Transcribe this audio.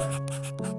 Ha ha ha ha.